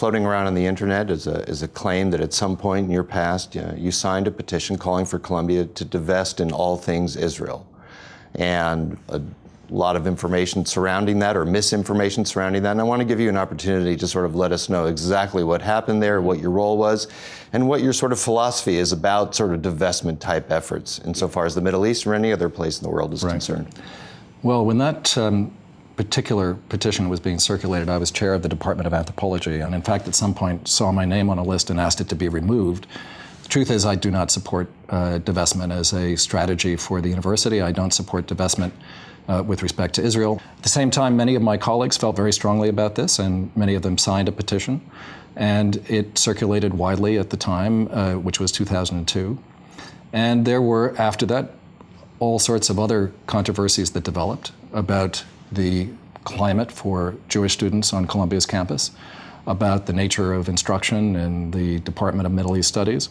floating around on the internet is a, is a claim that at some point in your past you, know, you signed a petition calling for Columbia to divest in all things Israel. And a lot of information surrounding that or misinformation surrounding that. And I want to give you an opportunity to sort of let us know exactly what happened there, what your role was, and what your sort of philosophy is about sort of divestment type efforts insofar as the Middle East or any other place in the world is right. concerned. Well, when that um, particular petition was being circulated, I was chair of the Department of Anthropology, and in fact, at some point saw my name on a list and asked it to be removed. The truth is, I do not support uh, divestment as a strategy for the university. I don't support divestment uh, with respect to Israel. At the same time, many of my colleagues felt very strongly about this, and many of them signed a petition. And it circulated widely at the time, uh, which was 2002. And there were, after that, all sorts of other controversies that developed about the climate for Jewish students on Columbia's campus, about the nature of instruction in the Department of Middle East Studies,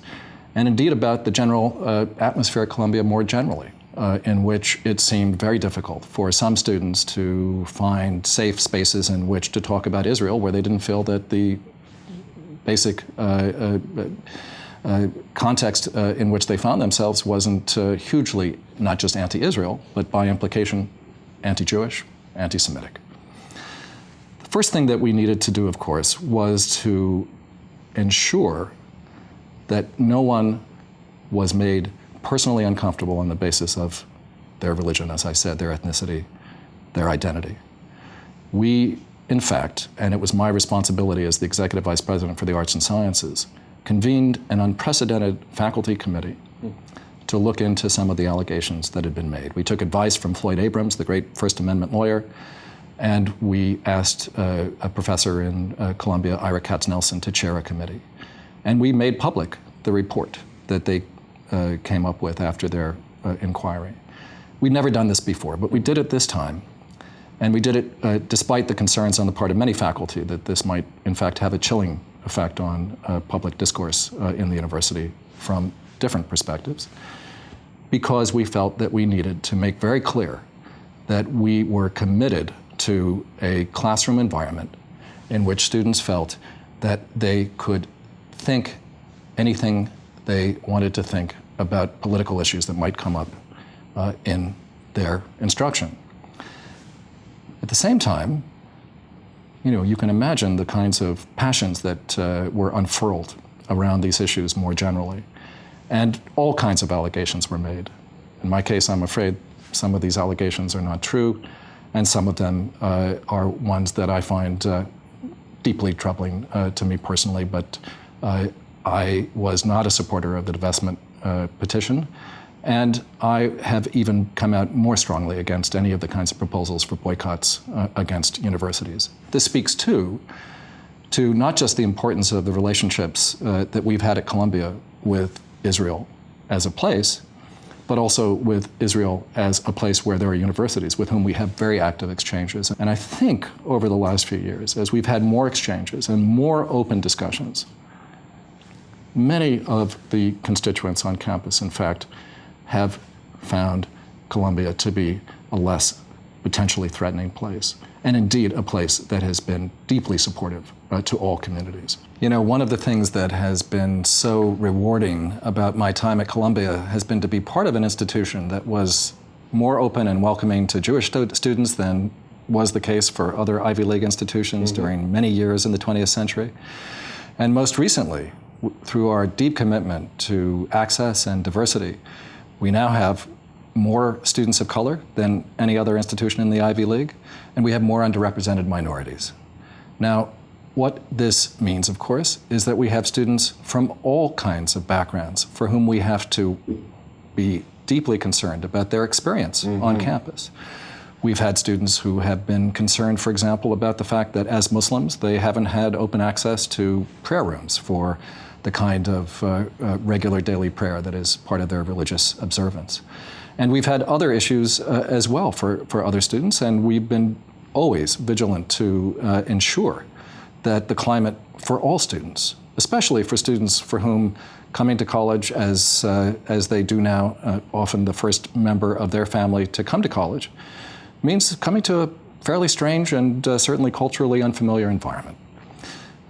and indeed about the general uh, atmosphere at Columbia more generally uh, in which it seemed very difficult for some students to find safe spaces in which to talk about Israel where they didn't feel that the basic uh, uh, uh context uh, in which they found themselves wasn't hugely not just anti-Israel, but by implication anti-Jewish, anti-Semitic. The first thing that we needed to do, of course, was to ensure that no one was made personally uncomfortable on the basis of their religion, as I said, their ethnicity, their identity. We, in fact, and it was my responsibility as the Executive Vice President for the Arts and Sciences, convened an unprecedented faculty committee hmm. To look into some of the allegations that had been made. We took advice from Floyd Abrams, the great First Amendment lawyer, and we asked uh, a professor in uh, Columbia, Ira Katznelson, to chair a committee. And we made public the report that they uh, came up with after their uh, inquiry. We'd never done this before, but we did it this time. And we did it uh, despite the concerns on the part of many faculty that this might, in fact, have a chilling effect on uh, public discourse in the university from different perspectives, because we felt that we needed to make very clear that we were committed to a classroom environment in which students felt that they could think anything they wanted to think about political issues that might come up uh, in their instruction. At the same time, you know, you can imagine the kinds of passions that uh, were unfurled around these issues more generally. And all kinds of allegations were made. In my case, I'm afraid some of these allegations are not true, and some of them uh, are ones that I find uh, deeply troubling uh, to me personally, but uh, I was not a supporter of the divestment uh, petition, and I have even come out more strongly against any of the kinds of proposals for boycotts uh, against universities. This speaks too to not just the importance of the relationships that we've had at Columbia with Israel as a place, but also with Israel as a place where there are universities with whom we have very active exchanges. And I think over the last few years, as we've had more exchanges and more open discussions Many of the constituents on campus, in fact, have found Columbia to be a less potentially threatening place, and indeed a place that has been deeply supportive uh, to all communities. You know, one of the things that has been so rewarding about my time at Columbia has been to be part of an institution that was more open and welcoming to Jewish stu students than was the case for other Ivy League institutions mm -hmm. during many years in the 20th century. And most recently, through our deep commitment to access and diversity, we now have more students of color than any other institution in the Ivy League, and we have more underrepresented minorities. Now, what this means, of course, is that we have students from all kinds of backgrounds for whom we have to be deeply concerned about their experience mm -hmm. on campus. We've had students who have been concerned, for example, about the fact that as Muslims, they haven't had open access to prayer rooms for the kind of uh, uh, regular daily prayer that is part of their religious observance. And we've had other issues uh, as well for, for other students, and we've been always vigilant to uh, ensure that the climate for all students, especially for students for whom coming to college as, uh, as they do now, uh, often the first member of their family to come to college, means coming to a fairly strange and certainly culturally unfamiliar environment.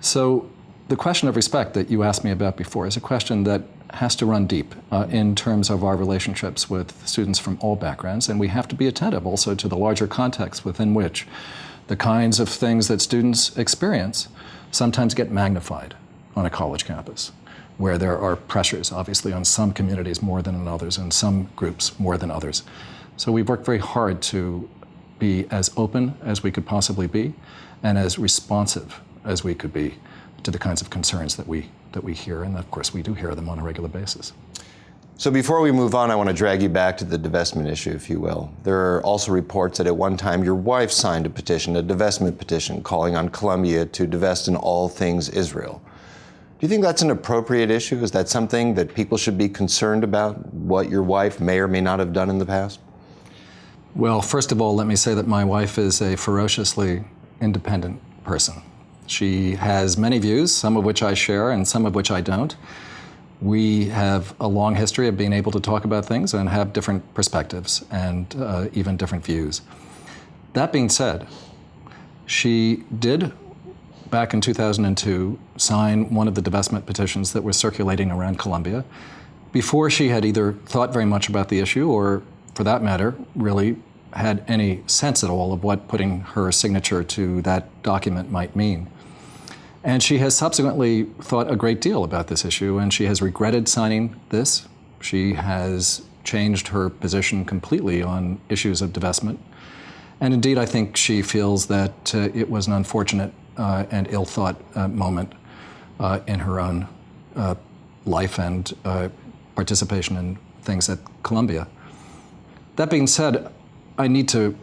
So, the question of respect that you asked me about before is a question that has to run deep uh, in terms of our relationships with students from all backgrounds, and we have to be attentive also to the larger context within which the kinds of things that students experience sometimes get magnified on a college campus, where there are pressures, obviously, on some communities more than on others, and some groups more than others. So we've worked very hard to be as open as we could possibly be and as responsive as we could be to the kinds of concerns that we, that we hear. And of course, we do hear them on a regular basis. So before we move on, I want to drag you back to the divestment issue, if you will. There are also reports that at one time your wife signed a petition, a divestment petition, calling on Columbia to divest in all things Israel. Do you think that's an appropriate issue? Is that something that people should be concerned about, what your wife may or may not have done in the past? Well, first of all, let me say that my wife is a ferociously independent person. She has many views, some of which I share and some of which I don't. We have a long history of being able to talk about things and have different perspectives and uh, even different views. That being said, she did, back in 2002, sign one of the divestment petitions that was circulating around Columbia before she had either thought very much about the issue or, for that matter, really had any sense at all of what putting her signature to that document might mean. And she has subsequently thought a great deal about this issue, and she has regretted signing this. She has changed her position completely on issues of divestment. And indeed, I think she feels that uh, it was an unfortunate uh, and ill thought uh, moment uh, in her own uh, life and uh, participation in things at Columbia. That being said, I need to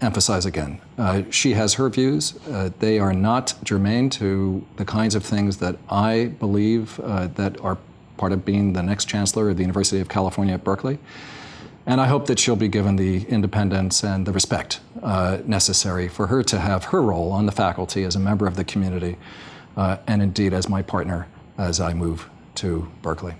emphasize again. Uh, she has her views. Uh, they are not germane to the kinds of things that I believe uh, that are part of being the next chancellor of the University of California at Berkeley. And I hope that she'll be given the independence and the respect uh, necessary for her to have her role on the faculty as a member of the community, uh, and indeed as my partner as I move to Berkeley.